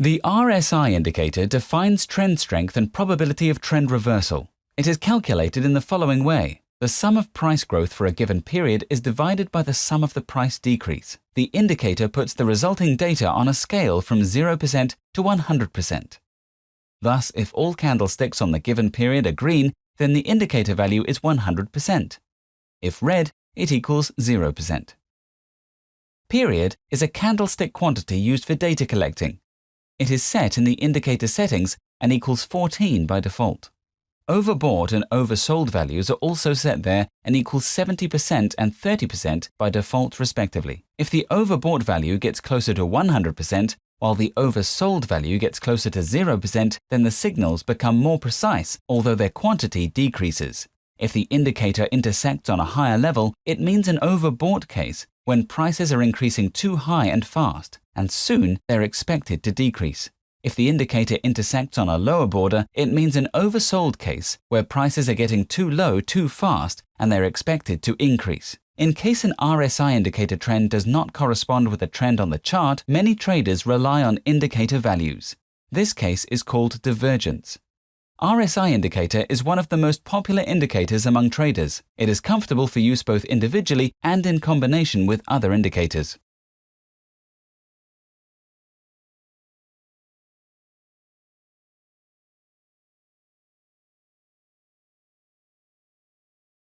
The RSI indicator defines trend strength and probability of trend reversal. It is calculated in the following way. The sum of price growth for a given period is divided by the sum of the price decrease. The indicator puts the resulting data on a scale from 0% to 100%. Thus, if all candlesticks on the given period are green, then the indicator value is 100%. If red, it equals 0%. Period is a candlestick quantity used for data collecting. It is set in the indicator settings and equals 14 by default. Overbought and oversold values are also set there and equal 70% and 30% by default respectively. If the overbought value gets closer to 100%, while the oversold value gets closer to 0%, then the signals become more precise, although their quantity decreases. If the indicator intersects on a higher level, it means an overbought case, when prices are increasing too high and fast, and soon they're expected to decrease. If the indicator intersects on a lower border, it means an oversold case where prices are getting too low too fast and they're expected to increase. In case an RSI indicator trend does not correspond with a trend on the chart, many traders rely on indicator values. This case is called divergence. RSI indicator is one of the most popular indicators among traders. It is comfortable for use both individually and in combination with other indicators.